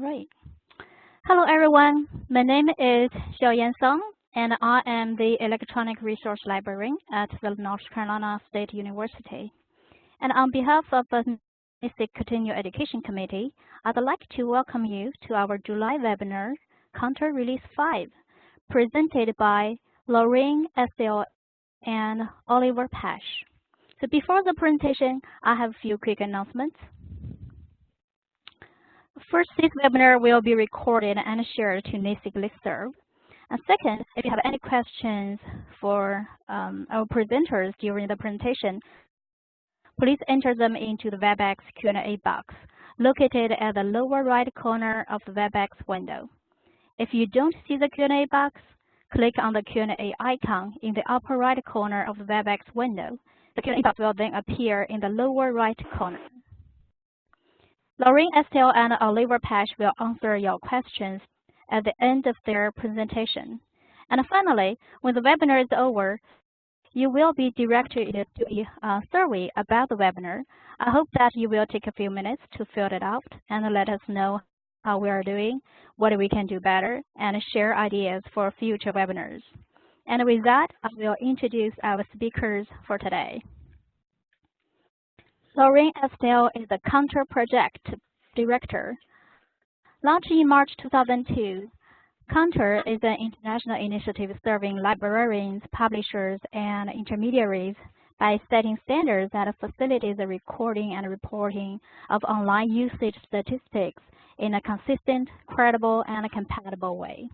Right. Hello, everyone. My name is Xiaoyan Song, and I am the Electronic Resource Librarian at the North Carolina State University. And on behalf of the Continuing Education Committee, I'd like to welcome you to our July webinar, Counter Release 5, presented by Lorraine Estelle and Oliver Pesch. So before the presentation, I have a few quick announcements. First, this webinar will be recorded and shared to NASIG listserv. And second, if you have any questions for um, our presenters during the presentation, please enter them into the WebEx Q&A box located at the lower right corner of the WebEx window. If you don't see the Q&A box, click on the Q&A icon in the upper right corner of the WebEx window. The Q&A box will then appear in the lower right corner. Lorraine Estelle and Oliver Pesch will answer your questions at the end of their presentation. And finally, when the webinar is over, you will be directed to a uh, survey about the webinar. I hope that you will take a few minutes to fill it out and let us know how we are doing, what we can do better, and share ideas for future webinars. And with that, I will introduce our speakers for today. Lorraine Estelle is the Counter Project Director. Launched in March 2002, Counter is an international initiative serving librarians, publishers, and intermediaries by setting standards that facilitate the recording and reporting of online usage statistics in a consistent, credible, and compatible way.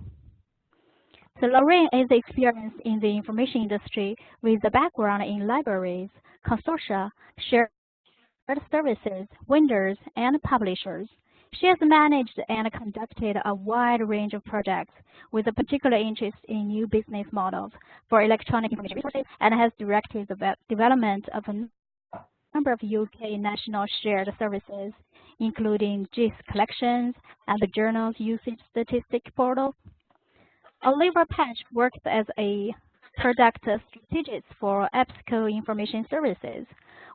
So Lorraine is experienced in the information industry with a background in libraries, consortia, shared services, vendors, and publishers. She has managed and conducted a wide range of projects with a particular interest in new business models for electronic information resources and has directed the development of a number of UK national shared services, including JISC collections and the journal's usage statistic portal. Oliver Pesch works as a product strategist for EBSCO Information Services,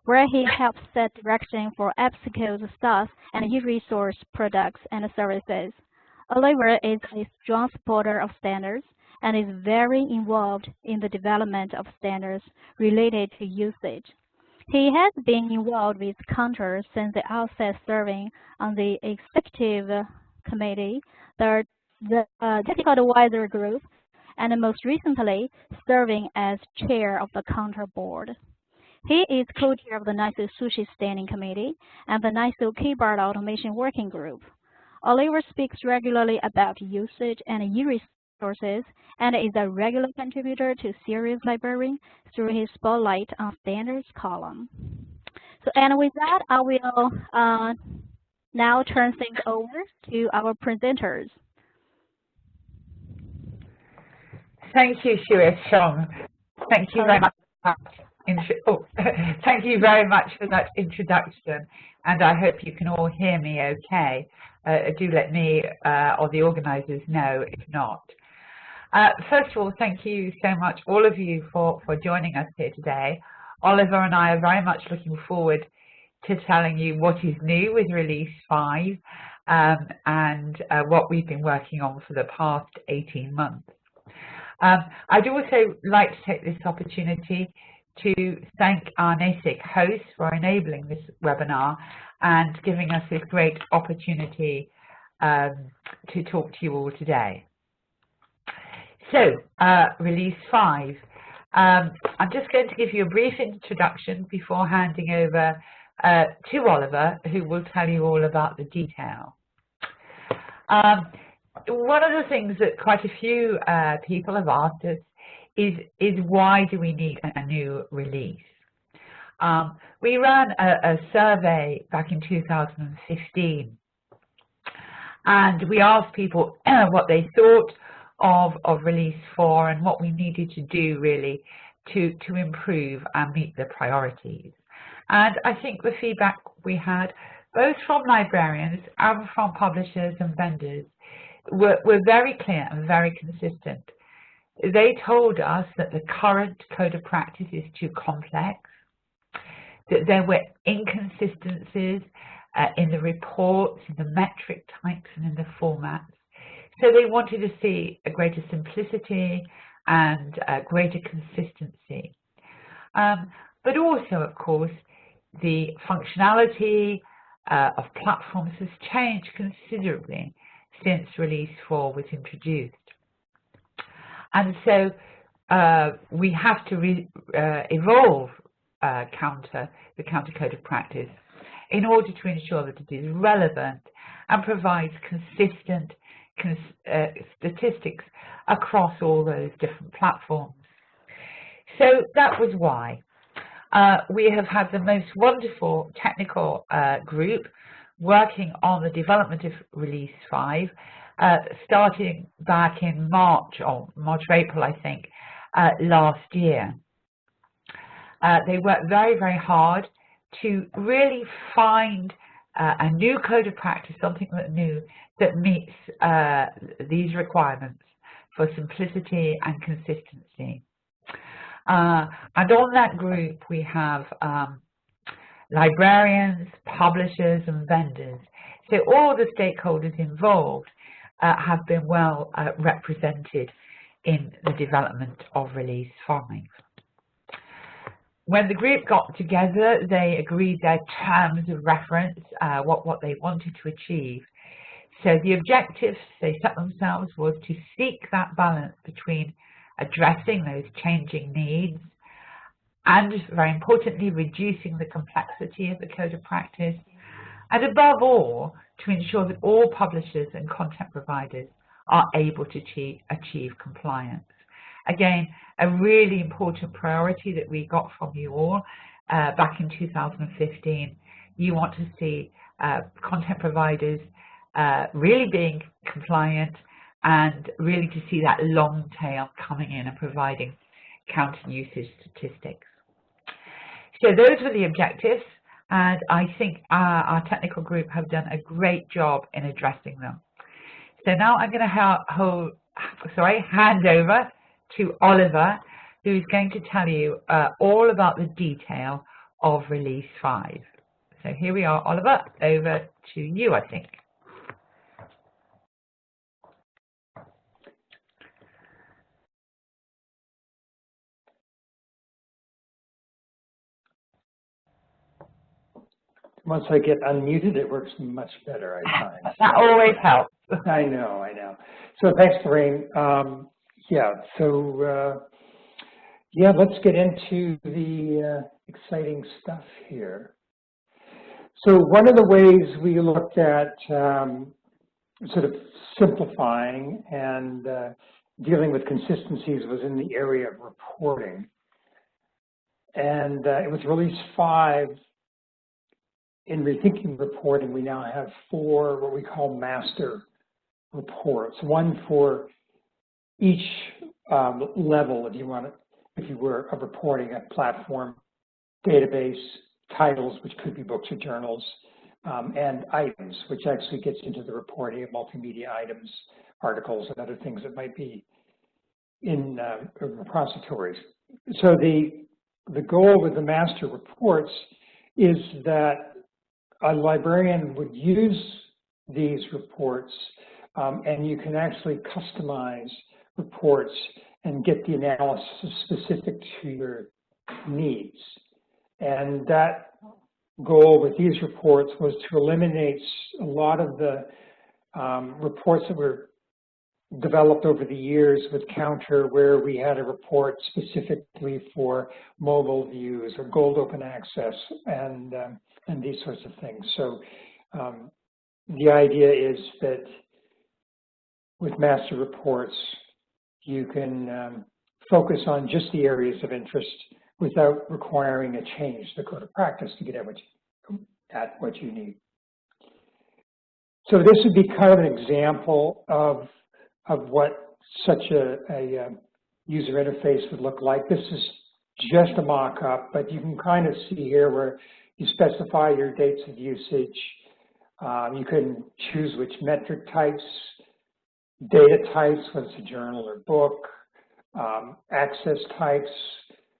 where he helps set direction for EBSCO's staff and e-resource products and services. Oliver is a strong supporter of standards and is very involved in the development of standards related to usage. He has been involved with Counter since the outset serving on the executive committee, the, the uh, technical advisor group, and most recently serving as chair of the Counter board. He is co-chair of the NISO Sushi Standing Committee and the NISO KBART Automation Working Group. Oliver speaks regularly about usage and e-resources and is a regular contributor to Serials Librarian through his Spotlight on Standards column. So, and with that, I will uh, now turn things over to our presenters. Thank you, Shuis Shong. Thank you very much. Oh, thank you very much for that introduction, and I hope you can all hear me okay. Uh, do let me uh, or the organisers know if not. Uh, first of all, thank you so much, all of you, for, for joining us here today. Oliver and I are very much looking forward to telling you what is new with Release 5 um, and uh, what we've been working on for the past 18 months. Um, I'd also like to take this opportunity to thank our NASIG hosts for enabling this webinar and giving us this great opportunity um, to talk to you all today. So, uh, Release 5. Um, I'm just going to give you a brief introduction before handing over uh, to Oliver, who will tell you all about the detail. Um, one of the things that quite a few uh, people have asked us is, is why do we need a new release? Um, we ran a, a, survey back in 2015 and we asked people what they thought of, of release 4 and what we needed to do really to, to improve and meet the priorities. And I think the feedback we had both from librarians and from publishers and vendors were, were very clear and very consistent they told us that the current code of practice is too complex, that there were inconsistencies uh, in the reports, in the metric types, and in the formats. So they wanted to see a greater simplicity and a greater consistency. Um, but also, of course, the functionality uh, of platforms has changed considerably since Release 4 was introduced. And so uh, we have to re, uh, evolve uh, counter, the counter code of practice in order to ensure that it is relevant and provides consistent cons uh, statistics across all those different platforms. So that was why. Uh, we have had the most wonderful technical uh, group working on the development of Release 5, uh, starting back in March, or March or April, I think, uh, last year. Uh, they worked very, very hard to really find uh, a new code of practice, something that new that meets uh, these requirements for simplicity and consistency. Uh, and on that group, we have um, librarians, publishers, and vendors. So all the stakeholders involved uh, have been well uh, represented in the development of Release 5. When the group got together, they agreed their terms of reference, uh, what, what they wanted to achieve. So the objectives they set themselves was to seek that balance between addressing those changing needs and, very importantly, reducing the complexity of the code of practice, and above all, to ensure that all publishers and content providers are able to achieve, achieve compliance. Again, a really important priority that we got from you all uh, back in 2015. You want to see uh, content providers uh, really being compliant and really to see that long tail coming in and providing counting usage statistics. So those were the objectives and I think our, our technical group have done a great job in addressing them. So now I'm going to hold, sorry, hand over to Oliver, who's going to tell you uh, all about the detail of Release 5. So here we are, Oliver, over to you, I think. Once I get unmuted, it works much better, I find. that always helps. I know, I know. So thanks, Lorraine. Um, yeah, so uh, yeah, let's get into the uh, exciting stuff here. So one of the ways we looked at um, sort of simplifying and uh, dealing with consistencies was in the area of reporting. And uh, it was release five, in rethinking reporting, we now have four what we call master reports, one for each um, level, if you want to, if you were, of reporting a platform, database, titles, which could be books or journals, um, and items, which actually gets into the reporting of multimedia items, articles, and other things that might be in uh, repositories. So the, the goal with the master reports is that a librarian would use these reports um, and you can actually customize reports and get the analysis specific to your needs. And that goal with these reports was to eliminate a lot of the um, reports that were developed over the years with Counter where we had a report specifically for mobile views or gold open access and, um, and these sorts of things. So um, the idea is that with master reports, you can um, focus on just the areas of interest without requiring a change to the code of practice to get at what you, at what you need. So this would be kind of an example of, of what such a, a um, user interface would look like. This is just a mock-up, but you can kind of see here where you specify your dates of usage. Um, you can choose which metric types data types, whether it's a journal or book, um, access types,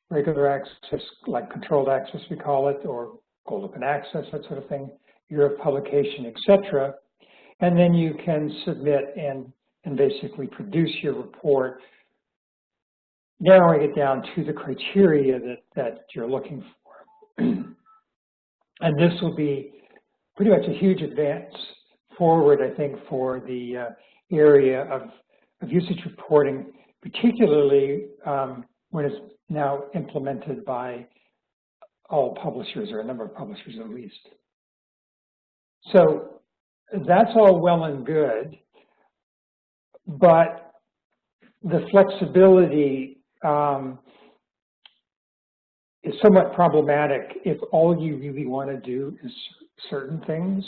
regular access, like controlled access we call it, or gold open access, that sort of thing, year of publication, etc. And then you can submit and, and basically produce your report, narrowing it down to the criteria that, that you're looking for. and this will be pretty much a huge advance forward, I think, for the uh, area of, of usage reporting, particularly um, when it's now implemented by all publishers or a number of publishers at least. So that's all well and good, but the flexibility um, is somewhat problematic if all you really want to do is certain things.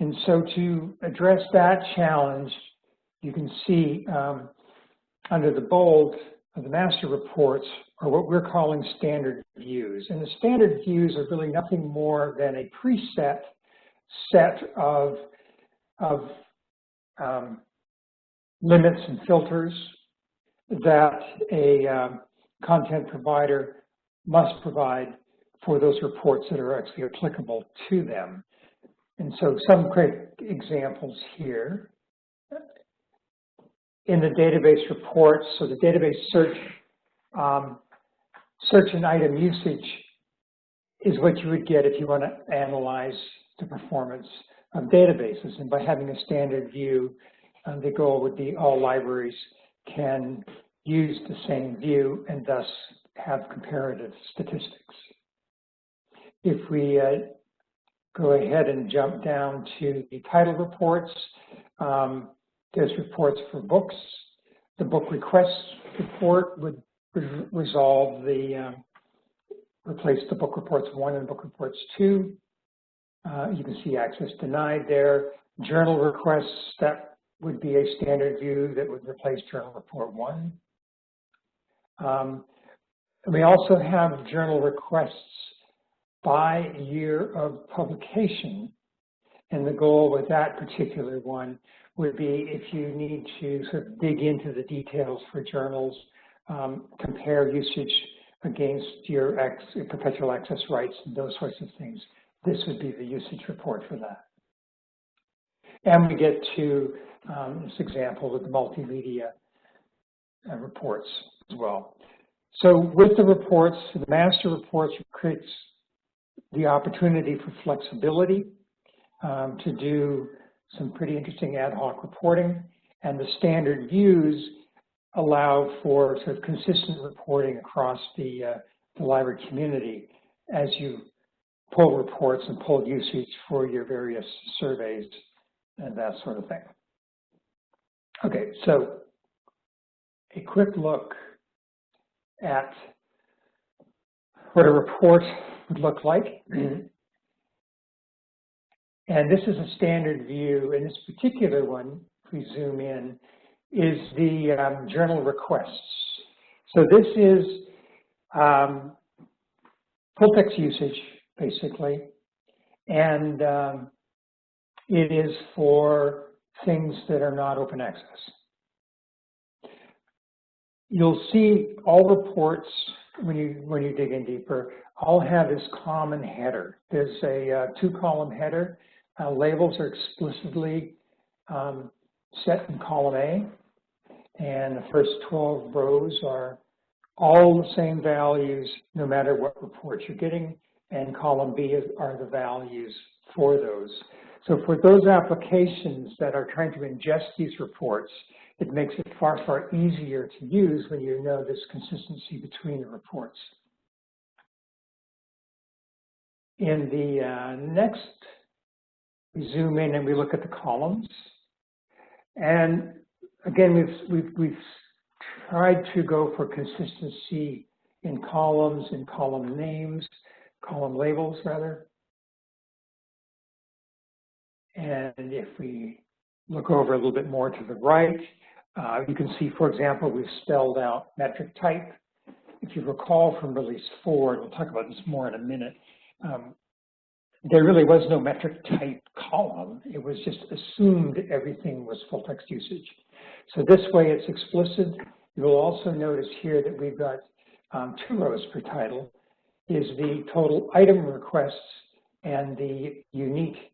And so to address that challenge, you can see um, under the bold of the master reports are what we're calling standard views. And the standard views are really nothing more than a preset set of, of um, limits and filters that a um, content provider must provide for those reports that are actually applicable to them. And so some quick examples here. In the database reports, so the database search, um, search and item usage is what you would get if you want to analyze the performance of databases. And by having a standard view, the goal would be all libraries can use the same view and thus have comparative statistics. If we uh, go ahead and jump down to the title reports, um, there's reports for books. The book request report would re resolve the, um, replace the book reports one and book reports two. Uh, you can see access denied there. Journal requests, that would be a standard view that would replace journal report one. Um, we also have journal requests by year of publication. And the goal with that particular one would be if you need to sort of dig into the details for journals, um, compare usage against your ex, perpetual access rights and those sorts of things. This would be the usage report for that. And we get to um, this example with the multimedia uh, reports as well. So with the reports, the master reports creates the opportunity for flexibility um, to do some pretty interesting ad hoc reporting, and the standard views allow for sort of consistent reporting across the, uh, the library community as you pull reports and pull usage for your various surveys and that sort of thing. Okay, so a quick look at what a report would look like. And this is a standard view, and this particular one, if we zoom in, is the um, journal requests. So this is um, full text usage, basically, and um, it is for things that are not open access. You'll see all reports when you when you dig in deeper, all have this common header. There's a uh, two-column header. Uh, labels are explicitly um, set in column A, and the first 12 rows are all the same values no matter what report you're getting, and column B is, are the values for those. So for those applications that are trying to ingest these reports, it makes it far, far easier to use when you know this consistency between the reports. In the uh, next, we zoom in and we look at the columns. And again, we've, we've, we've tried to go for consistency in columns, in column names, column labels rather. And if we look over a little bit more to the right, uh, you can see, for example, we've spelled out metric type. If you recall from release four, and we'll talk about this more in a minute, um, there really was no metric type column. It was just assumed everything was full text usage. So this way it's explicit. You will also notice here that we've got um, two rows per title, is the total item requests and the unique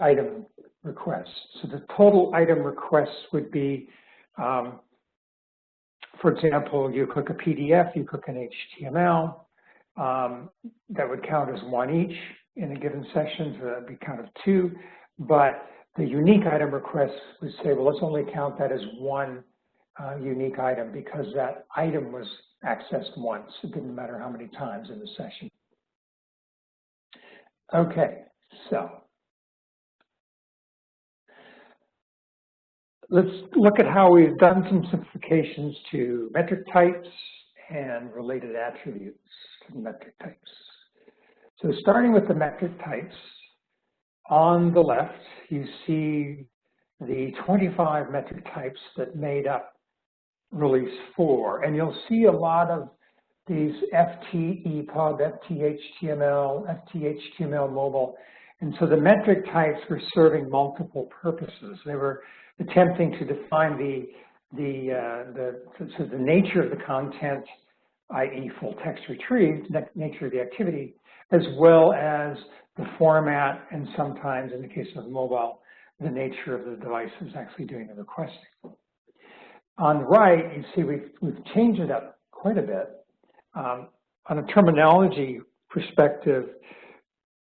item requests. So the total item requests would be, um, for example, you click a PDF, you click an HTML, um, that would count as one each in a given session, so that would be count of two. But the unique item requests would say, well, let's only count that as one uh, unique item because that item was accessed once. It didn't matter how many times in the session. Okay, so let's look at how we've done some simplifications to metric types and related attributes to metric types. So starting with the metric types, on the left, you see the 25 metric types that made up release 4. And you'll see a lot of these FT EPUB, FT HTML, FT HTML mobile. And so the metric types were serving multiple purposes. They were attempting to define the the uh, the so the nature of the content, i.e., full text retrieved, nature of the activity, as well as the format, and sometimes in the case of mobile, the nature of the devices actually doing the requesting. On the right, you see we've, we've changed it up quite a bit. Um, on a terminology perspective,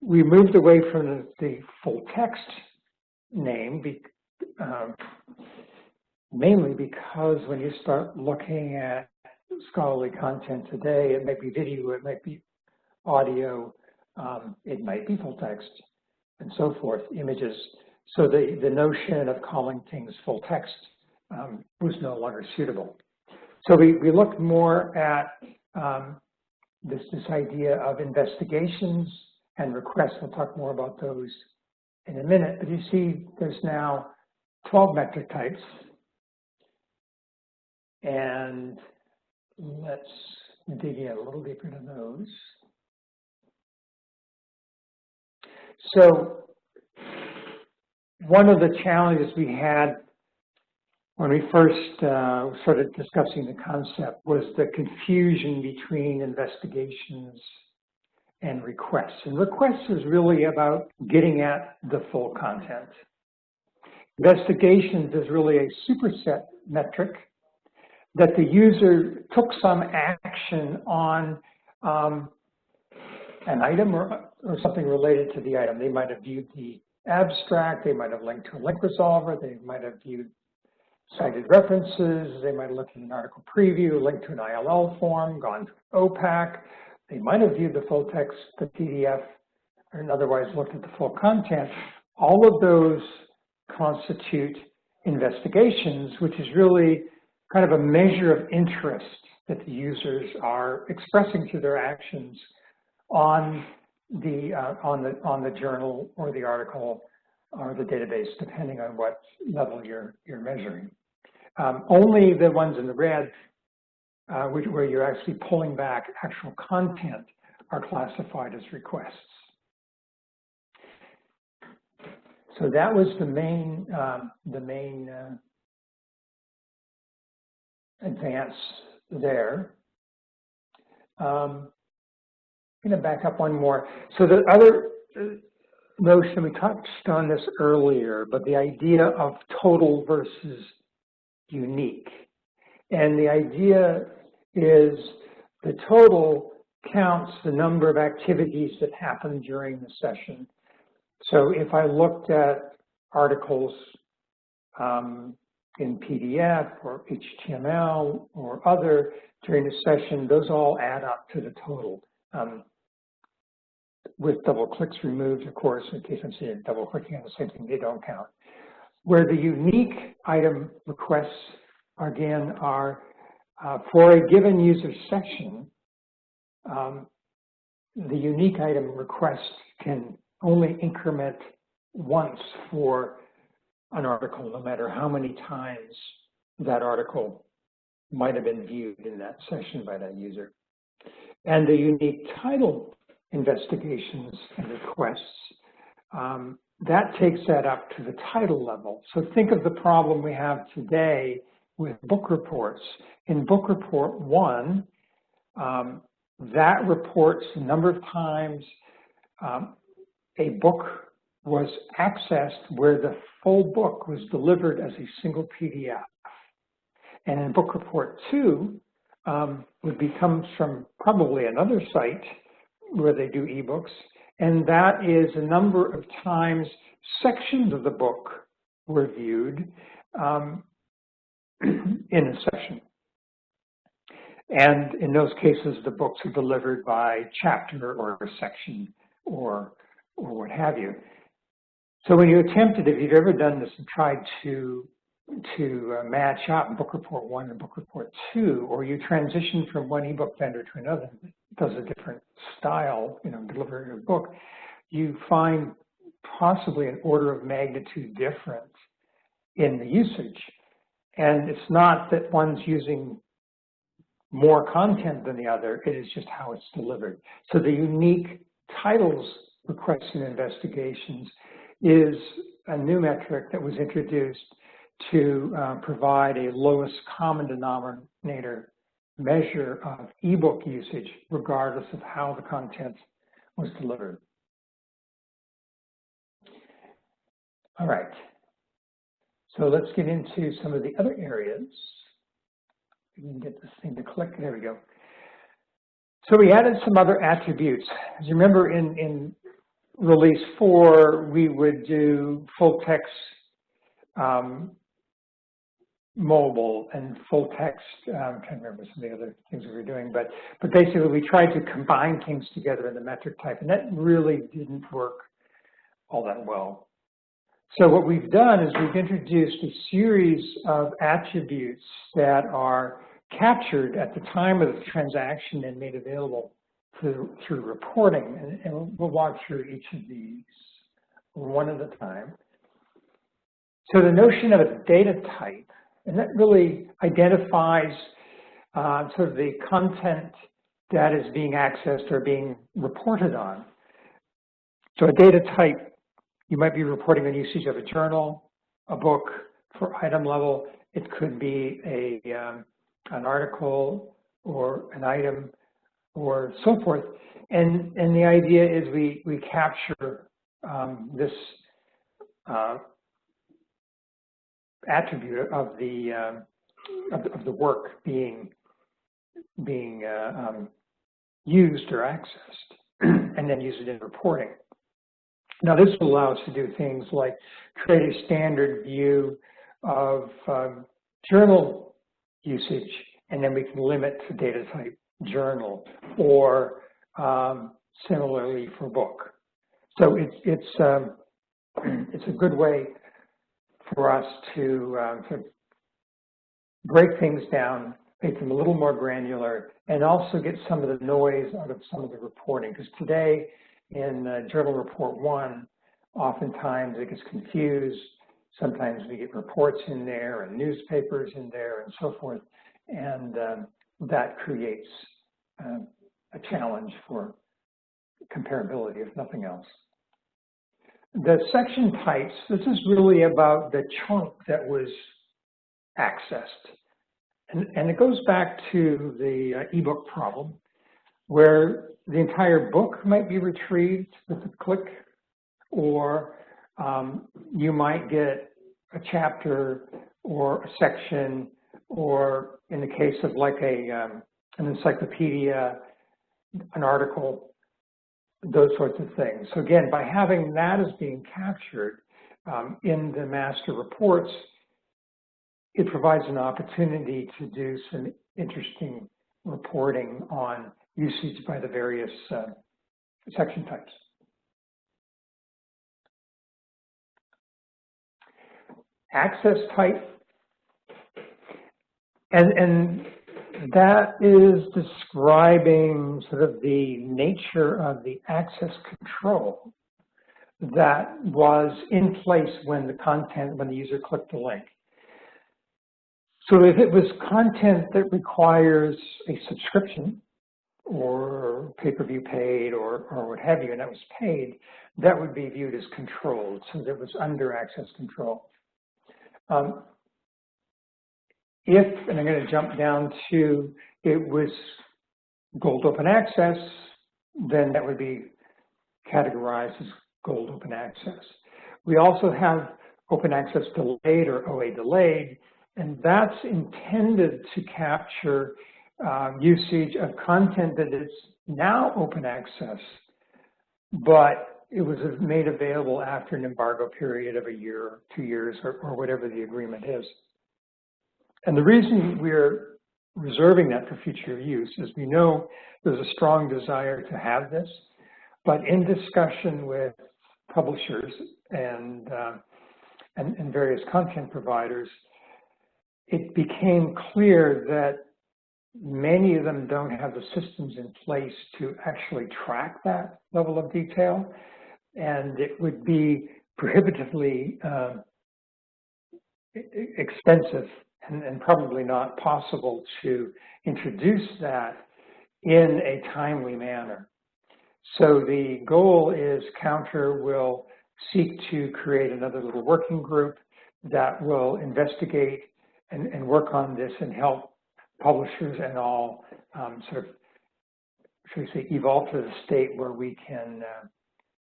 we moved away from the, the full text name, um, mainly because when you start looking at scholarly content today, it might be video, it might be audio, um, it might be full text, and so forth, images. So the, the notion of calling things full text um, was no longer suitable. So we, we looked more at um, this, this idea of investigations and requests. We'll talk more about those in a minute. But you see there's now 12 metric types. And let's dig in a little deeper into those. So one of the challenges we had when we first uh, started discussing the concept was the confusion between investigations and requests. And requests is really about getting at the full content. Investigations is really a superset metric that the user took some action on um, an item or, or something related to the item. They might have viewed the abstract, they might have linked to a link resolver, they might have viewed cited references, they might have looked at an article preview, linked to an ILL form, gone to OPAC, they might have viewed the full text, the PDF, and otherwise looked at the full content. All of those constitute investigations, which is really kind of a measure of interest that the users are expressing through their actions on the uh, on the on the journal or the article or the database, depending on what level you're you're measuring. Um, only the ones in the red, uh, which, where you're actually pulling back actual content, are classified as requests. So that was the main um, the main uh, advance there. Um, I'm going to back up one more. So the other uh, notion, we touched on this earlier, but the idea of total versus unique. And the idea is the total counts the number of activities that happen during the session. So if I looked at articles um, in PDF or HTML or other during the session, those all add up to the total. Um, with double clicks removed, of course, in case I'm seeing double clicking on the same thing, they don't count. Where the unique item requests, again, are uh, for a given user session, um, the unique item request can only increment once for an article, no matter how many times that article might have been viewed in that session by that user. And the unique title investigations and requests, um, that takes that up to the title level. So think of the problem we have today with book reports. In book report one, um, that reports the number of times um, a book was accessed where the full book was delivered as a single PDF. And in book report two, um, would be comes from probably another site where they do ebooks, and that is a number of times sections of the book were viewed um, in a session. And in those cases, the books are delivered by chapter or section or, or what have you. So when you attempted, if you've ever done this and tried to to uh, match up book report one and book report two, or you transition from one ebook vendor to another that does a different style, you know, delivering a book, you find possibly an order of magnitude difference in the usage. And it's not that one's using more content than the other, it is just how it's delivered. So the unique titles requests and investigations is a new metric that was introduced to uh, provide a lowest common denominator measure of ebook usage regardless of how the content was delivered. All right. So let's get into some of the other areas. We can get this thing to click. There we go. So we added some other attributes. As you remember in, in release four, we would do full text um, mobile and full text. I'm trying to remember some of the other things we were doing, but but basically we tried to combine things together in the metric type, and that really didn't work all that well. So what we've done is we've introduced a series of attributes that are captured at the time of the transaction and made available through, through reporting. And, and we'll walk through each of these one at a time. So the notion of a data type and that really identifies uh, sort of the content that is being accessed or being reported on. So a data type, you might be reporting on usage of a journal, a book for item level. It could be a um, an article or an item or so forth. And, and the idea is we, we capture um, this uh, attribute of the, um, of the, of the work being being uh, um, used or accessed, and then use it in reporting. Now this will allow us to do things like create a standard view of um, journal usage, and then we can limit the data type journal, or um, similarly for book. So it's it's um, it's a good way for us to, um, to break things down, make them a little more granular, and also get some of the noise out of some of the reporting. Because today in uh, Journal Report 1, oftentimes it gets confused. Sometimes we get reports in there and newspapers in there and so forth. And um, that creates uh, a challenge for comparability, if nothing else. The section types, this is really about the chunk that was accessed. And, and it goes back to the uh, ebook problem, where the entire book might be retrieved with a click, or um, you might get a chapter or a section, or in the case of like a um, an encyclopedia, an article, those sorts of things. So again, by having that as being captured um, in the master reports, it provides an opportunity to do some interesting reporting on usage by the various uh, section types. Access type, and, and that is describing sort of the nature of the access control that was in place when the content, when the user clicked the link. So if it was content that requires a subscription or pay-per-view paid or, or what have you, and that was paid, that would be viewed as controlled, so it was under access control. Um, if, and I'm going to jump down to, it was gold open access, then that would be categorized as gold open access. We also have open access delayed or OA delayed, and that's intended to capture um, usage of content that is now open access, but it was made available after an embargo period of a year, two years, or, or whatever the agreement is. And the reason we're reserving that for future use is we know there's a strong desire to have this, but in discussion with publishers and, uh, and, and various content providers, it became clear that many of them don't have the systems in place to actually track that level of detail, and it would be prohibitively uh, expensive and, and, probably not possible to introduce that in a timely manner. So the goal is Counter will seek to create another little working group that will investigate and, and work on this and help publishers and all um, sort of, should we say, evolve to the state where we can uh,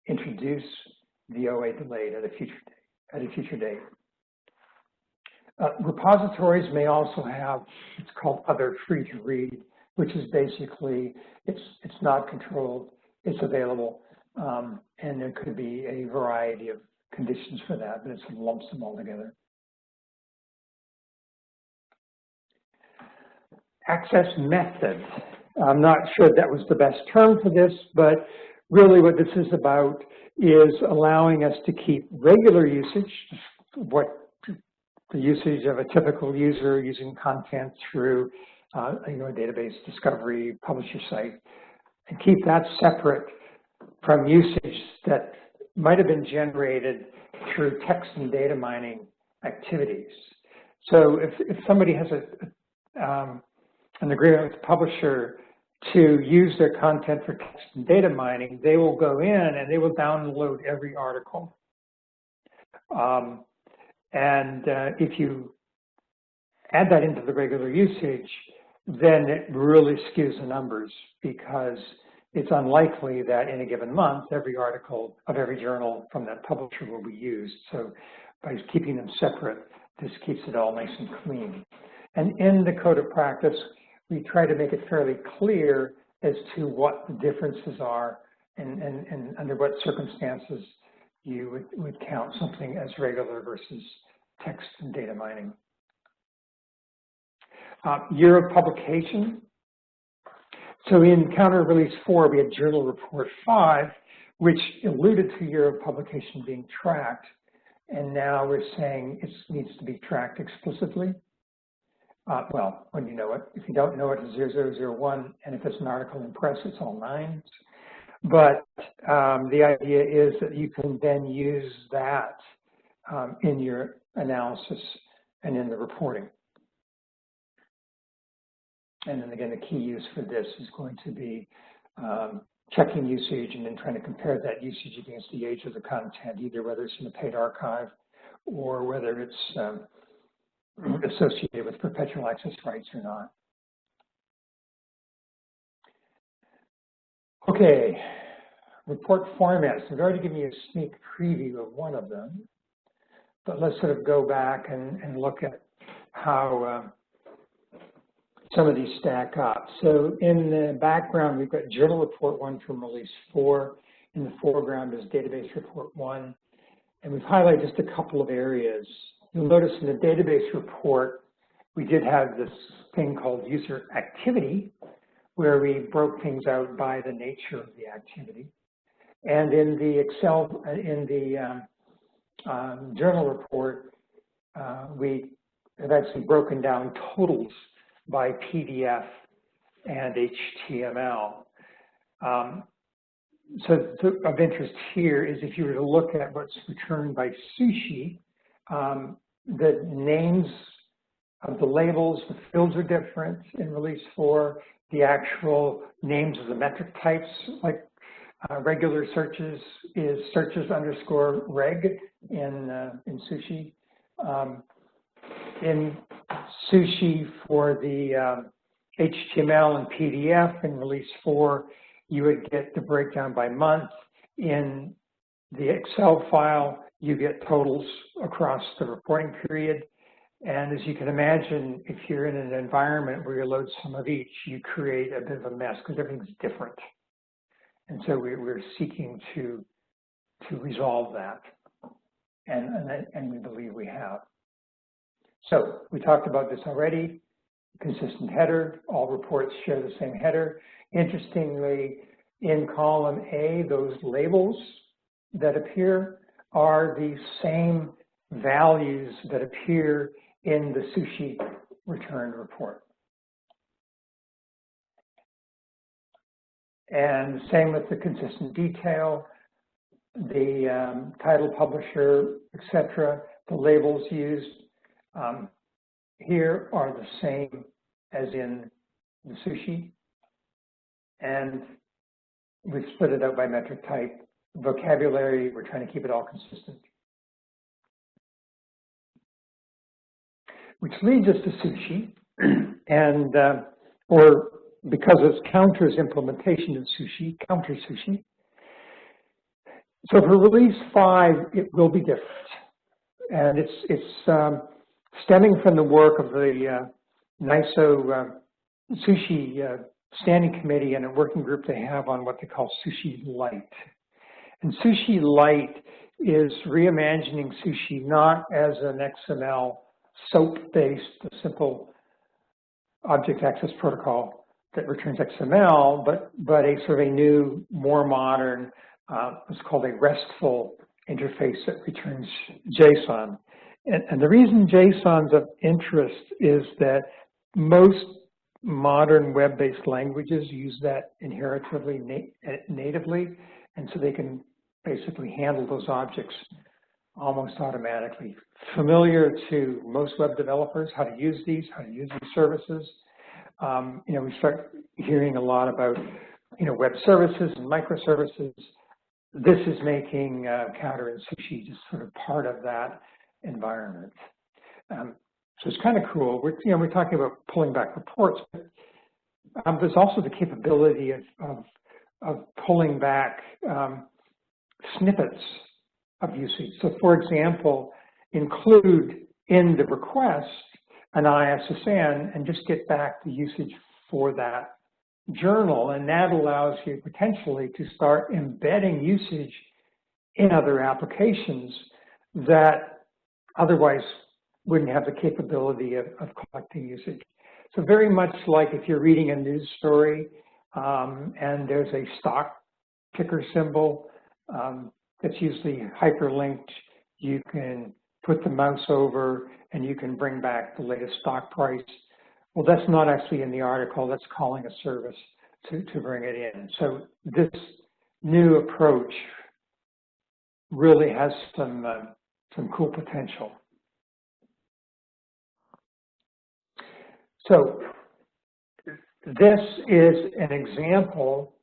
introduce the OA delayed at a future. At a future date. Uh, repositories may also have, it's called other free to read, which is basically, it's, it's not controlled, it's available, um, and there could be a variety of conditions for that, but it lumps them all together. access method. I'm not sure that was the best term for this, but really what this is about is allowing us to keep regular usage, what the usage of a typical user using content through uh, you know, a database discovery, publisher site, and keep that separate from usage that might have been generated through text and data mining activities. So if, if somebody has a, um, an agreement with the publisher to use their content for text and data mining, they will go in and they will download every article. Um, and uh, if you add that into the regular usage, then it really skews the numbers because it's unlikely that in a given month, every article of every journal from that publisher will be used. So by keeping them separate, this keeps it all nice and clean. And in the code of practice, we try to make it fairly clear as to what the differences are and, and, and under what circumstances you would, would count something as regular versus text and data mining. Uh, year of publication. So in counter release four, we had journal report five, which alluded to year of publication being tracked. And now we're saying it needs to be tracked explicitly. Uh, well, when you know it. If you don't know it, it's 0001, and if it's an article in press, it's all nines. But um, the idea is that you can then use that um, in your analysis and in the reporting. And then again, the key use for this is going to be um, checking usage and then trying to compare that usage against the age of the content, either whether it's in a paid archive or whether it's um, associated with perpetual access rights or not. Okay, report formats. I've already given you a sneak preview of one of them, but let's sort of go back and, and look at how uh, some of these stack up. So in the background, we've got journal report one from release four. In the foreground is database report one. And we've highlighted just a couple of areas You'll notice in the database report, we did have this thing called user activity, where we broke things out by the nature of the activity. And in the Excel, in the um, um, journal report, uh, we have actually broken down totals by PDF and HTML. Um, so of interest here is if you were to look at what's returned by sushi, um, the names of the labels, the fields are different in release four. The actual names of the metric types, like uh, regular searches, is searches underscore reg in uh, in Sushi. Um, in Sushi for the HTML and PDF in release four, you would get the breakdown by month. In the Excel file, you get totals across the reporting period. And as you can imagine, if you're in an environment where you load some of each, you create a bit of a mess because everything's different. And so we, we're seeking to, to resolve that. And, and, and we believe we have. So we talked about this already. Consistent header, all reports share the same header. Interestingly, in column A, those labels that appear are the same values that appear in the sushi return report. And same with the consistent detail, the um, title, publisher, etc. The labels used um, here are the same as in the sushi. And we've split it out by metric type. Vocabulary, we're trying to keep it all consistent. Which leads us to sushi, and uh, or because it's Counter's implementation of sushi, Counter Sushi. So for release five, it will be different, and it's it's um, stemming from the work of the uh, NISO uh, Sushi uh, Standing Committee and a working group they have on what they call Sushi Lite. And Sushi Lite is reimagining sushi not as an XML SOAP-based, a simple object access protocol that returns XML, but, but a sort of a new, more modern, uh, what's called a RESTful interface that returns JSON. And, and the reason JSON's of interest is that most modern web-based languages use that inheritively na natively, and so they can basically handle those objects almost automatically. Familiar to most web developers, how to use these, how to use these services. Um, you know, we start hearing a lot about, you know, web services and microservices. This is making uh, Counter and Sushi just sort of part of that environment. Um, so it's kind of cool. We're, you know, we're talking about pulling back reports, but um, there's also the capability of, of, of pulling back um, snippets of usage. So for example, include in the request an ISSN and just get back the usage for that journal. And that allows you potentially to start embedding usage in other applications that otherwise wouldn't have the capability of, of collecting usage. So very much like if you're reading a news story um, and there's a stock ticker symbol, um, that's usually hyperlinked. You can put the mouse over and you can bring back the latest stock price. Well, that's not actually in the article. That's calling a service to, to bring it in. So this new approach really has some, uh, some cool potential. So this is an example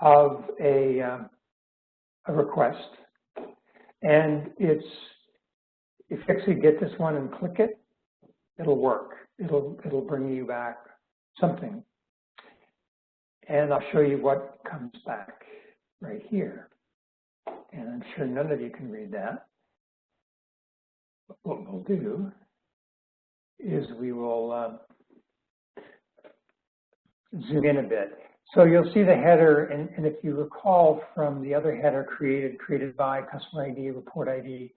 of a, uh, a request. And it's, if you actually get this one and click it, it'll work. It'll, it'll bring you back something. And I'll show you what comes back right here. And I'm sure none of you can read that. But what we'll do is we will uh, zoom in a bit. So you'll see the header, and, and, if you recall from the other header created, created by customer ID, report ID,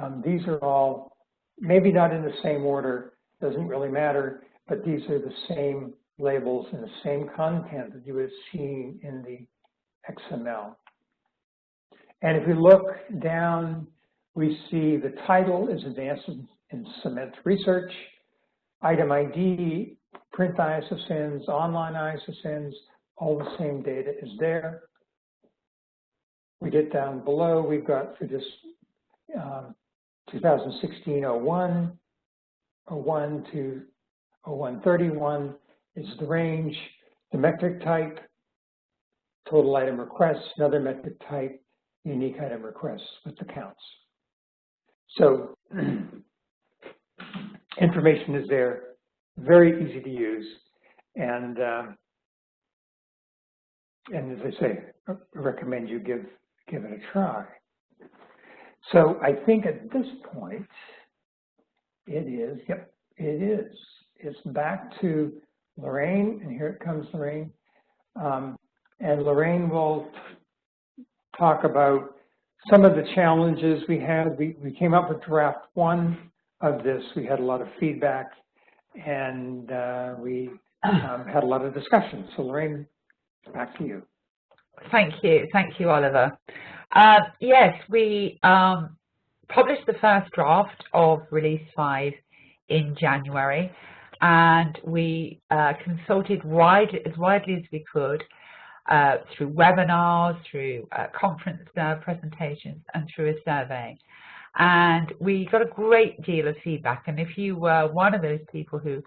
um, these are all maybe not in the same order, doesn't really matter, but these are the same labels and the same content that you would have seen in the XML. And if we look down, we see the title is Advances in Cement Research, item ID, print ISSNs, online ISSNs, all the same data is there. We get down below, we've got for this um, 2016-01, 01 to 0131 is the range, the metric type, total item requests, another metric type, unique item requests with the counts. So information is there, very easy to use, and um, and as I say, I recommend you give give it a try. So I think at this point, it is, yep, it is. It's back to Lorraine, and here it comes Lorraine. Um, and Lorraine will talk about some of the challenges we had. We, we came up with draft one of this. We had a lot of feedback and uh, we um, had a lot of discussion. So Lorraine, back to you. Thank you. Thank you, Oliver. Uh, yes, we um, published the first draft of Release 5 in January and we uh, consulted wide, as widely as we could uh, through webinars, through uh, conference uh, presentations, and through a survey. And we got a great deal of feedback. And if you were one of those people who,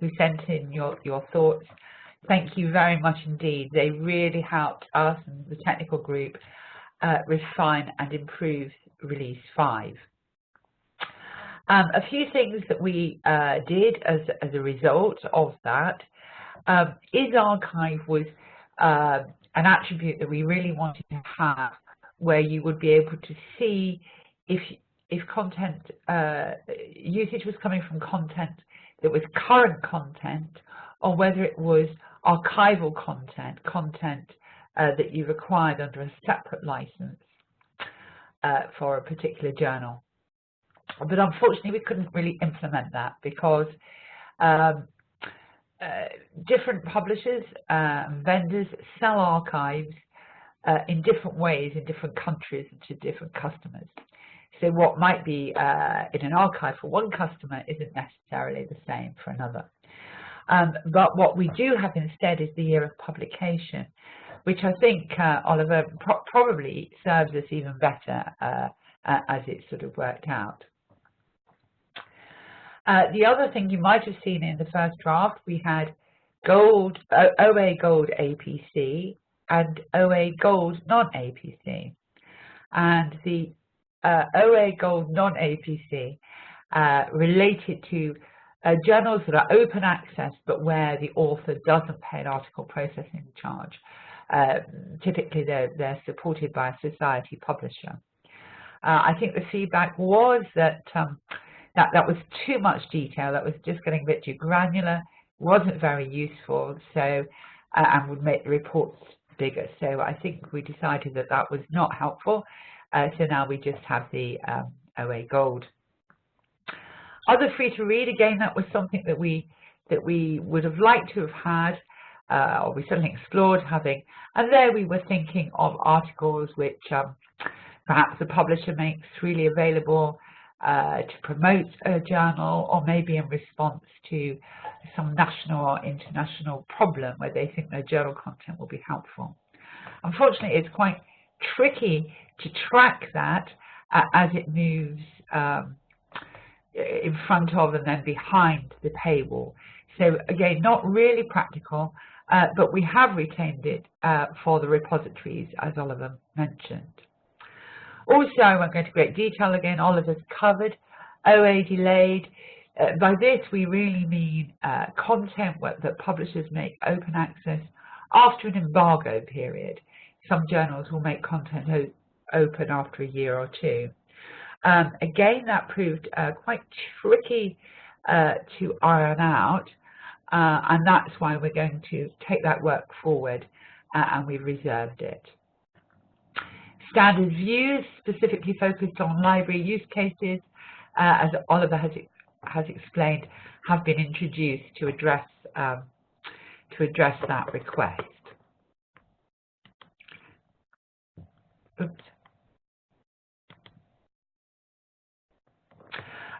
who sent in your, your thoughts, thank you very much indeed. They really helped us and the technical group uh, refine and improve Release 5. Um, a few things that we uh, did as, as a result of that um, isArchive was uh, an attribute that we really wanted to have where you would be able to see if if content uh, usage was coming from content that was current content or whether it was archival content, content uh, that you required under a separate license uh, for a particular journal. But unfortunately, we couldn't really implement that because um, uh, different publishers uh, vendors sell archives uh, in different ways in different countries and to different customers. So what might be uh, in an archive for one customer isn't necessarily the same for another. Um, but what we do have instead is the year of publication, which I think, uh, Oliver, pro probably serves us even better uh, as it sort of worked out. Uh, the other thing you might have seen in the first draft, we had gold, uh, OA gold APC and OA gold non-APC. And the uh, OA gold non-APC uh, related to uh, journals that are open access but where the author doesn't pay an article processing charge. Uh, typically they're, they're supported by a society publisher. I think the feedback was that um, that, that was too much detail, that was just getting a bit too granular, wasn't very useful, so uh, and would make the reports bigger. So I think we decided that that was not helpful. Uh, so now we just have the um, OA Gold. Other free to read, again, that was something that we that we would have liked to have had, uh, or we certainly explored having. And there we were thinking of articles which um, perhaps the publisher makes freely available uh, to promote a journal or maybe in response to some national or international problem where they think their journal content will be helpful. Unfortunately, it's quite tricky to track that uh, as it moves um, in front of and then behind the paywall. So again, not really practical, uh, but we have retained it uh, for the repositories, as Oliver mentioned. Also, I won't go into great detail again, Oliver's covered. OA delayed. Uh, by this, we really mean uh, content that publishers make open access after an embargo period. Some journals will make content open after a year or two. Um, again, that proved uh, quite tricky uh, to iron out, uh, and that's why we're going to take that work forward uh, and we've reserved it. Standard views specifically focused on library use cases, uh, as Oliver has, has explained, have been introduced to address, um, to address that request. Oops.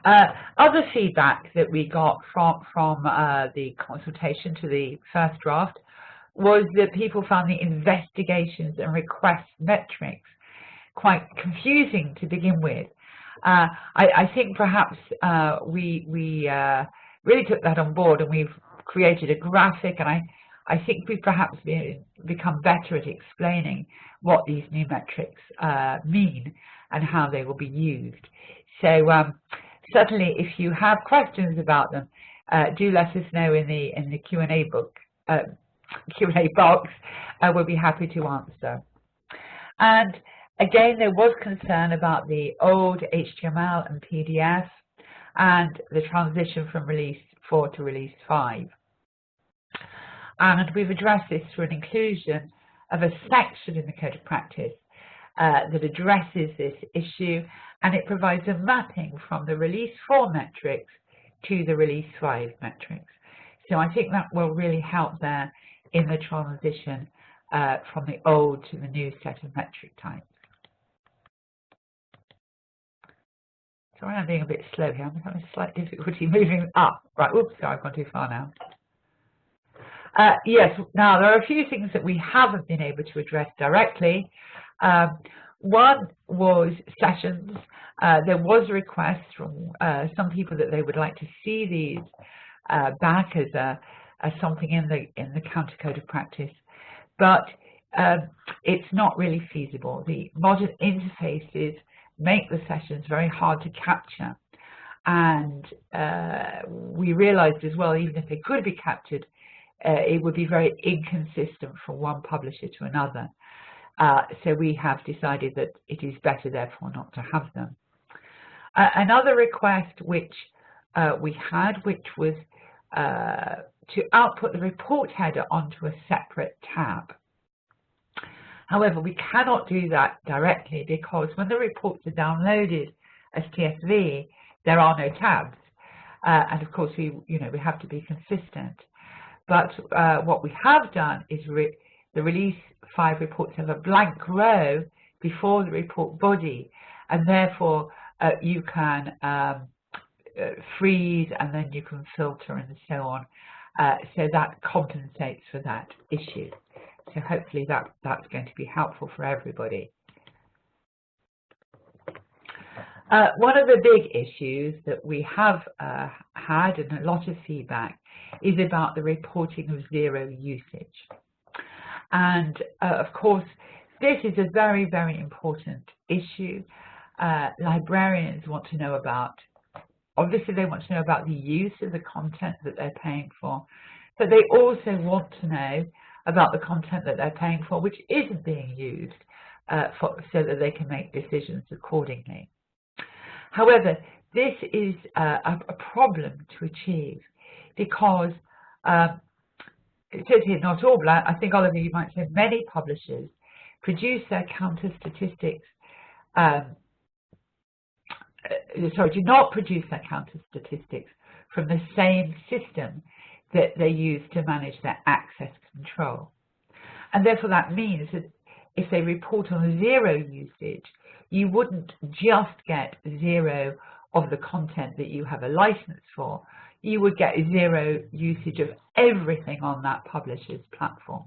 Uh, other feedback that we got from, from uh, the consultation to the first draft was that people found the investigations and request metrics quite confusing to begin with. Uh, I, I, think perhaps uh, we, we uh, really took that on board and we've created a graphic and I, I think we've perhaps become better at explaining what these new metrics uh, mean and how they will be used. So um, certainly if you have questions about them, uh, do let us know in the in the Q&A book uh, Q&A box. we'll be happy to answer. And again, there was concern about the old HTML and PDF and the transition from release 4 to release 5. And we've addressed this through an inclusion of a section in the Code of Practice uh, that addresses this issue and it provides a mapping from the release 4 metrics to the release 5 metrics. So I think that will really help there in the transition uh, from the old to the new set of metric types. Sorry, I'm being a bit slow here. I'm having a slight difficulty moving up. Right, oops, sorry, I've gone too far now. Uh, yes, now there are a few things that we haven't been able to address directly. Um, one was sessions. Uh, there was a request from uh, some people that they would like to see these uh, back as, a, as something in the in the counter code of practice, but um, it's not really feasible. The modern interfaces make the sessions very hard to capture, and uh, we realized as well, even if they could be captured, uh, it would be very inconsistent from one publisher to another. Uh, so we have decided that it is better, therefore, not to have them. Uh, another request which uh, we had, which was uh, to output the report header onto a separate tab. However, we cannot do that directly because when the reports are downloaded as TSV, there are no tabs. Uh, and of course, we, you know, we have to be consistent. But uh, what we have done is the release five reports have a blank row before the report body, and therefore uh, you can um, uh, freeze and then you can filter and so on. Uh, so that compensates for that issue. So hopefully that, that's going to be helpful for everybody. Uh, one of the big issues that we have uh, had and a lot of feedback is about the reporting of zero usage. And uh, of course, this is a very, very important issue. Uh, librarians want to know about, obviously they want to know about the use of the content that they're paying for, but they also want to know about the content that they're paying for which isn't being used uh, for, so that they can make decisions accordingly. However, this is uh, a, a, problem to achieve because um, here not all, but I think Oliver, you might say many publishers produce their counter statistics, um, uh, sorry, do not produce their counter statistics from the same system that they use to manage their access control. And therefore that means that if they report on zero usage, you wouldn't just get zero of the content that you have a license for, you would get zero usage of everything on that publisher's platform,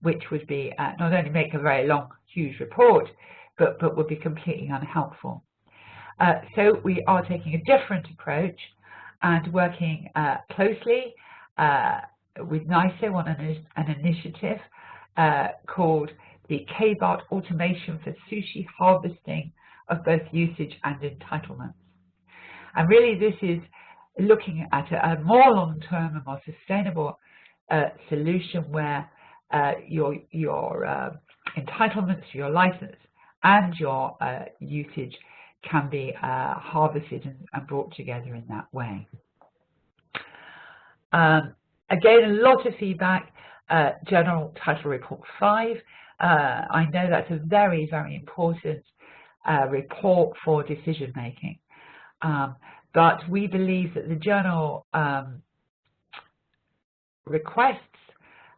which would be uh, not only make a very long, huge report, but, but would be completely unhelpful. Uh, so we are taking a different approach and working uh, closely uh, with NISO on an, an initiative uh, called the KBART Automation for Sushi Harvesting of both usage and entitlements. And really this is looking at a, a more long-term and more sustainable uh, solution where uh, your, your uh, entitlements, your license, and your uh, usage can be uh, harvested and, and, brought together in that way. Um, again, a lot of feedback. Uh, Journal Title Report 5. I know that's a very, very important report for decision making. Um, but we believe that the journal um, requests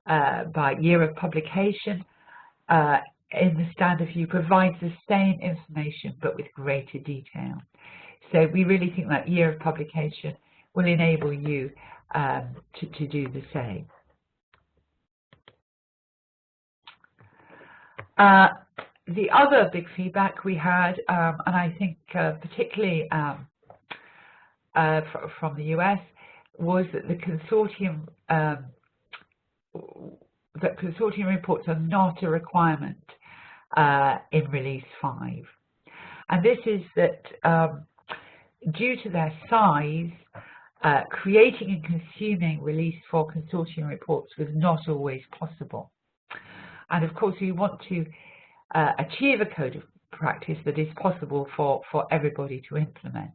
uh, by year of publication uh, in the standard view provides the same information but with greater detail. So we really think that year of publication will enable you um, to, to do the same. Uh, the other big feedback we had, um, and I think uh, particularly um, uh, from the US was that the consortium um, that consortium reports are not a requirement uh, in release 5 and this is that um, due to their size uh, creating and consuming release 4 consortium reports was not always possible. And of course we want to uh, achieve a code of practice that is possible for, for everybody to implement.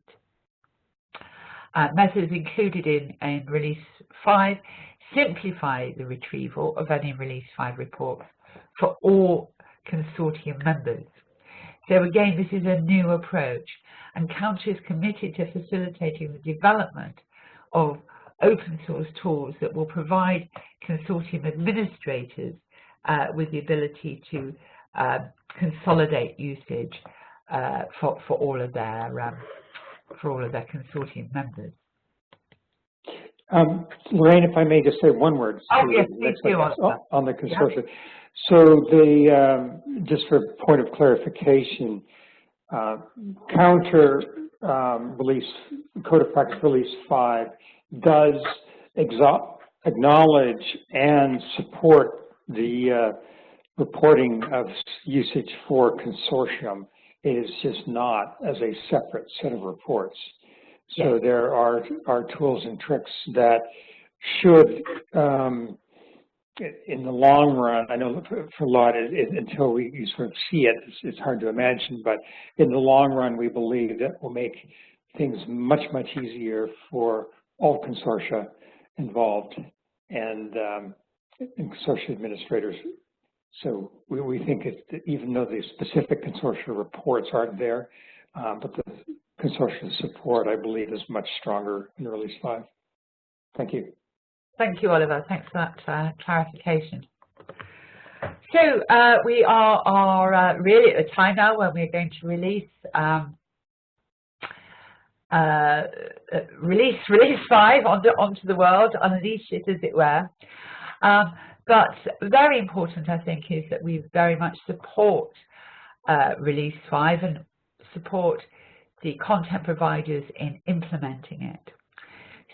Uh, methods included in, in Release 5 simplify the retrieval of any Release 5 reports for all consortium members. So again, this is a new approach and Counter is committed to facilitating the development of open source tools that will provide consortium administrators uh, with the ability to uh, consolidate usage uh, for, for all of their um, for all of their consortium members. Um, Lorraine, if I may just say one word. Oh, yes. On, on the consortium. Yeah. So the, um, just for point of clarification, uh, counter um, release, Code of Practice Release 5 does acknowledge and support the uh, reporting of usage for consortium. is just not as a separate set of reports. So there are, are tools and tricks that should, um, in the long run, I know for, a lot, it, it, until we you sort of see it, it's, it's, hard to imagine, but in the long run, we believe that will make things much, much easier for all consortia involved and, um, and consortia administrators. So we, we think it, even though the specific consortia reports aren't there, um, but the consortium support, I believe, is much stronger in Release 5. Thank you. Thank you, Oliver. Thanks for that uh, clarification. So uh, we are, are uh, really at the time now when we're going to release um, uh, release release five onto onto the world, unleash it as it were. Um, but very important, I think, is that we very much support uh, release five and support the content providers in implementing it.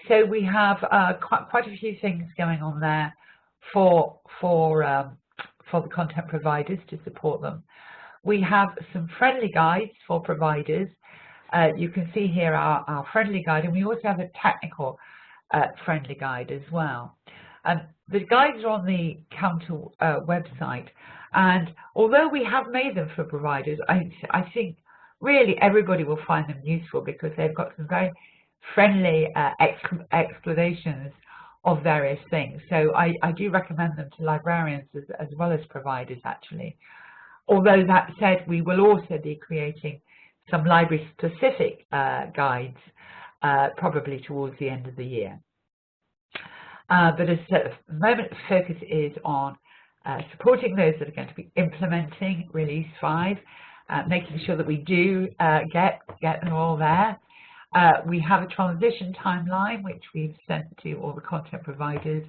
So we have uh, quite, quite a few things going on there for, for, um, for the content providers to support them. We have some friendly guides for providers. Uh, you can see here our, our, friendly guide, and we also have a technical uh, friendly guide as well. And the guides are on the Counter uh, website, and although we have made them for providers, I, I think really everybody will find them useful because they've got some very friendly uh, explanations of various things. So I, I, do recommend them to librarians as, as, well as providers actually. Although that said, we will also be creating some library specific uh, guides uh, probably towards the end of the year. Uh, but as the moment focus is on uh, supporting those that are going to be implementing Release 5 uh, making sure that we do uh, get, get them all there. Uh, we have a transition timeline, which we've sent to all the content providers,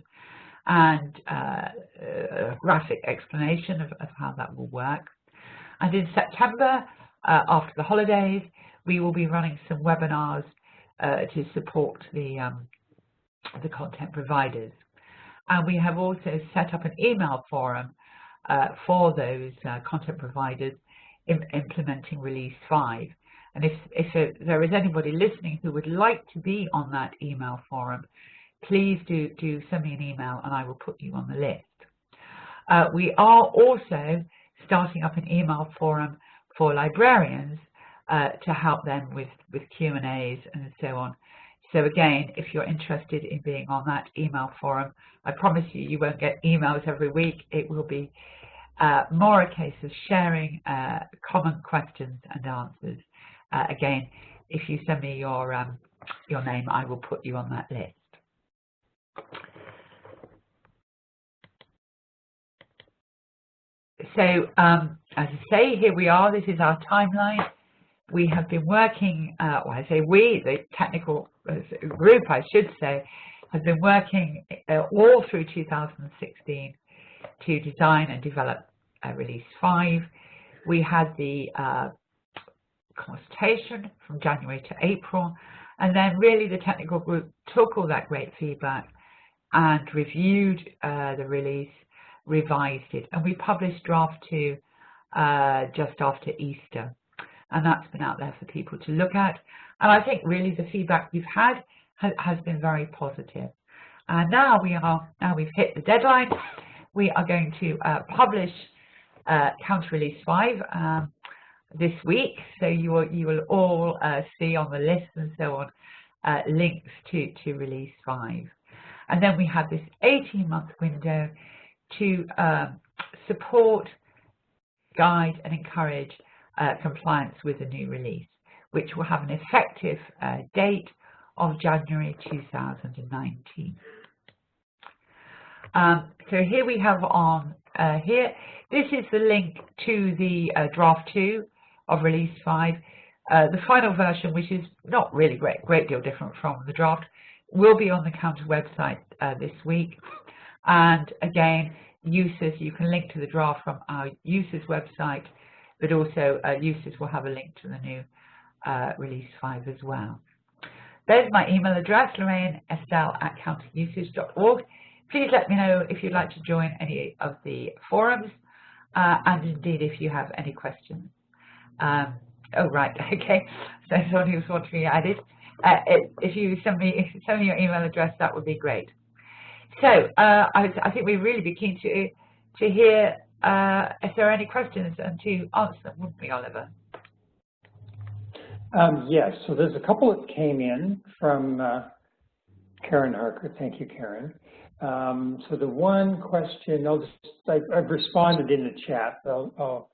and uh, a graphic explanation of, of, how that will work. And in September, after the holidays, we will be running some webinars to support the, um, the content providers. And we have also set up an email forum for those content providers implementing release 5. And if, if there is anybody listening who would like to be on that email forum, please do, do send me an email and I will put you on the list. Uh, we are also starting up an email forum for librarians uh, to help them with, with Q&As and so on. So again, if you're interested in being on that email forum, I promise you, you won't get emails every week. It will be uh, more a case of sharing uh, common questions and answers. Uh, again, if you send me your, um, your name, I will put you on that list. So um, as I say, here we are. This is our timeline. We have been working, uh, well, I say we, the technical group, I should say, has been working uh, all through 2016 to design and develop uh, release 5. We had the uh, consultation from January to April, and then really the technical group took all that great feedback and reviewed uh, the release, revised it, and we published draft 2 uh, just after Easter. And that's been out there for people to look at. And I think really the feedback we've had has, been very positive. And now we are, now we've hit the deadline, we are going to uh, publish uh, counter release 5 um, this week, so you will you will all uh, see on the list and so on uh, links to to release five, and then we have this 18-month window to um, support, guide, and encourage uh, compliance with the new release, which will have an effective uh, date of January 2019. Um, so here we have on uh, here, this is the link to the uh, draft 2 of release 5. Uh, the final version, which is not really great, great deal different from the draft, will be on the counter website uh, this week. And again, users, you can link to the draft from our users website, but also uh, will have a link to the new uh, release 5 as well. There's my email address, Lorraine Estelle at counterusage.org. Please let me know if you'd like to join any of the forums, uh, and indeed if you have any questions. Um, oh, right, okay. So somebody was wanting to be added. Uh, if you send me send me your email address, that would be great. So uh, I, I, think we'd really be keen to to hear uh, if there are any questions and to answer them, wouldn't we, Oliver? Um, yes, so there's a couple that came in from uh, Karen Harker. Thank you, Karen. Um, so the one question, I'll just, I, have responded in the chat, I'll, I'll,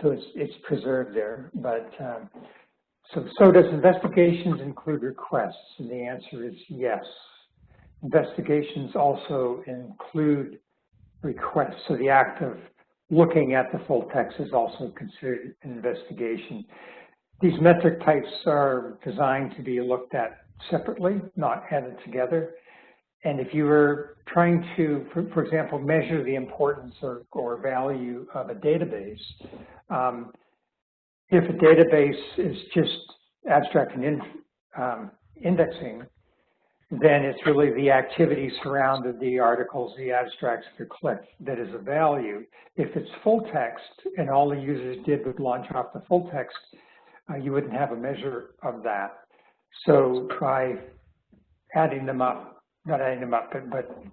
so it's, it's preserved there. But um, so, so does investigations include requests? And the answer is yes. Investigations also include requests. So the act of looking at the full text is also considered an investigation. These metric types are designed to be looked at separately, not added together. And if you were trying to, for, for example, measure the importance or, or value of a database, um, if a database is just abstract and in, um, indexing, then it's really the activity surrounded the articles, the abstracts the clicked that is of value. If it's full text and all the users did was launch off the full text, uh, you wouldn't have a measure of that. So by adding them up, not adding them up, but, but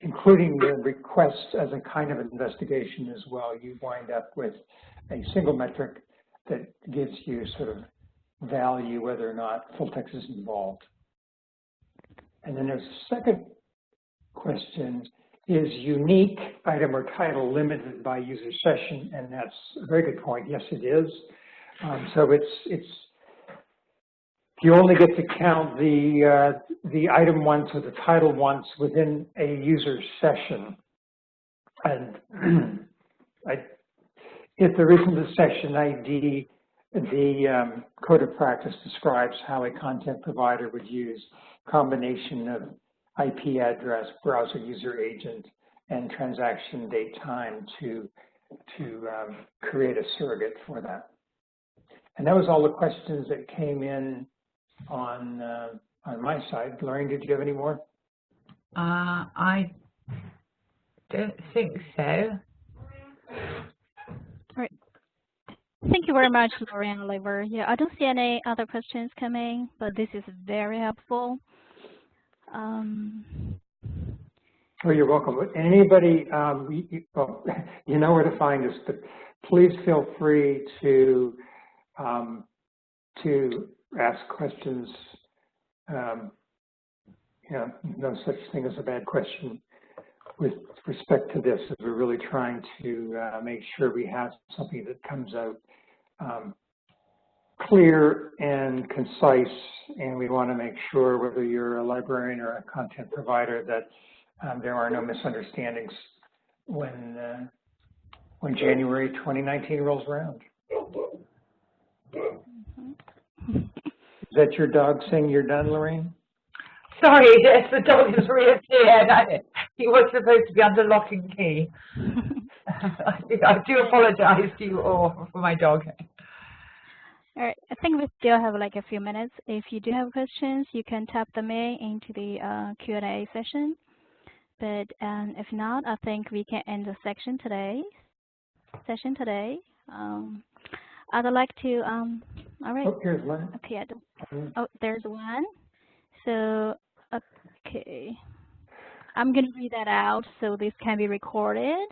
including the requests as a kind of investigation as well, you wind up with a single metric that gives you sort of value whether or not full text is involved. And then there's a second question, is unique item or title limited by user session? And that's a very good point. Yes, it is. Um, so it's, it's you only get to count the, uh, the item once or the title once within a user session. And I, if there isn't a session ID, the um, code of practice describes how a content provider would use combination of IP address, browser user agent, and transaction date time to, to um, create a surrogate for that. And that was all the questions that came in on uh, on my side. Lorraine, did you have any more? Uh, I don't think so. All right. Thank you very much, Lorraine Oliver. Yeah, I don't see any other questions coming, but this is very helpful. Um, oh, you're welcome. Anybody, um, you, well, you know where to find us, but please feel free to um, to ask questions. Um, you know, no such thing as a bad question with respect to this, as we're really trying to uh, make sure we have something that comes out um, clear and concise, and we want to make sure whether you're a librarian or a content provider that um, there are no misunderstandings when uh, when January 2019 rolls around. Is that your dog saying you're done, Lorraine? Sorry, yes, the dog has reappeared. he was supposed to be under lock and key. I, I do apologize to you all for my dog. All right, I think we still have like a few minutes. If you do have questions, you can type them in into the uh, Q&A session. But um, if not, I think we can end the section today. Session today. Um, I'd like to, um, all right. Oh. Okay, don't, oh, there's one. So, okay. I'm going to read that out so this can be recorded.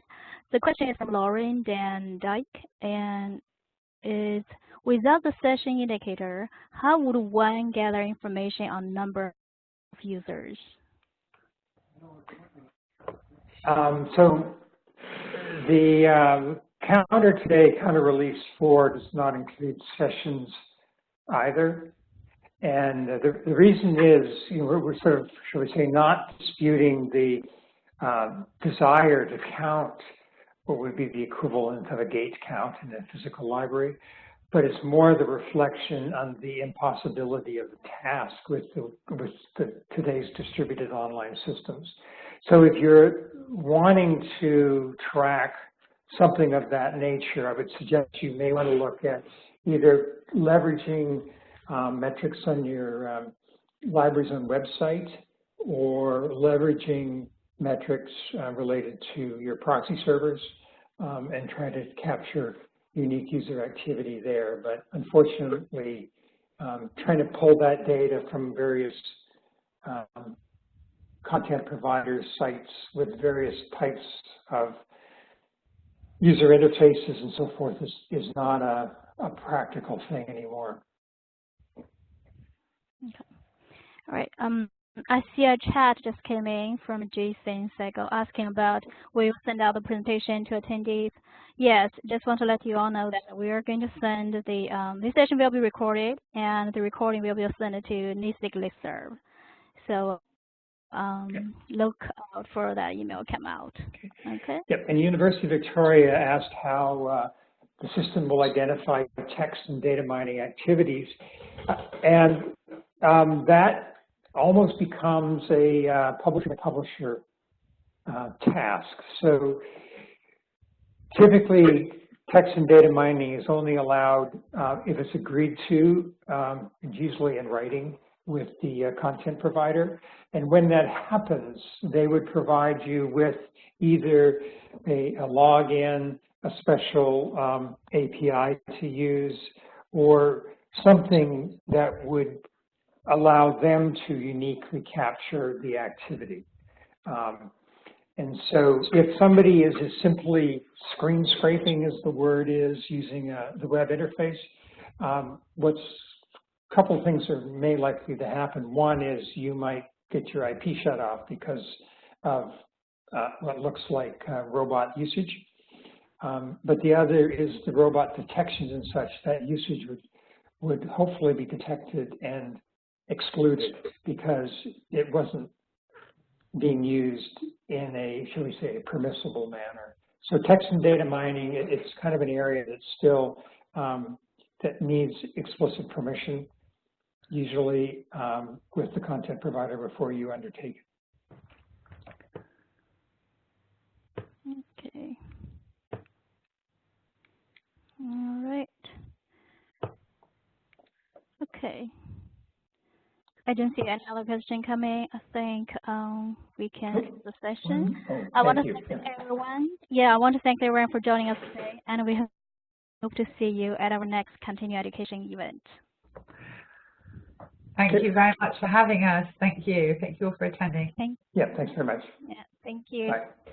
The question is from Lauren Dan Dyke, and is, without the session indicator, how would one gather information on number of users? Um, so the um, counter today, counter release 4, does not include sessions either. And the, the reason is, you know, we're, we're, sort of, shall we say, not disputing the uh, desire to count what would be the equivalent of a gate count in a physical library, but it's more the reflection on the impossibility of the task with, the, with the, today's distributed online systems. So if you're wanting to track something of that nature, I would suggest you may want to look at either leveraging um, metrics on your um, library's own website or leveraging metrics uh, related to your proxy servers um, and try to capture unique user activity there. But unfortunately, um, trying to pull that data from various um, content providers, sites with various types of user interfaces and so forth is, is not a, a practical thing anymore. Okay. All right. Um, I see a chat just came in from Jason Sego asking about will you send out the presentation to attendees? Yes, just want to let you all know that we are going to send the um, this session will be recorded and the recording will be sent to NASIG listserv. So um, look out for that email come out. Okay. Yep. And University of Victoria asked how uh, the system will identify text and data mining activities, uh, and um, that almost becomes a uh, publisher-publisher uh, task. So typically, text and data mining is only allowed uh, if it's agreed to, um, usually in writing with the uh, content provider. And when that happens, they would provide you with either a, a login, a special um, API to use, or something that would allow them to uniquely capture the activity. Um, and so if somebody is as simply screen scraping, as the word is, using uh, the web interface, um, what's a couple things are may likely to happen. One is you might get your IP shut off because of uh, what looks like uh, robot usage. Um, but the other is the robot detections and such, that usage would, would hopefully be detected and excluded because it wasn't being used in a, shall we say, a permissible manner. So text and data mining, it, it's kind of an area that's still, um, that needs explicit permission, usually um, with the content provider before you undertake it. Okay. All right. Okay. I don't see any other question coming. I think um, we can end the session. Oh, I want to you. thank everyone. Yeah, I want to thank everyone for joining us today, and we hope to see you at our next continuing education event. Thank you very much for having us. Thank you. Thank you all for attending. Thank, you. Yeah, thanks very much. yeah, thank you. Bye.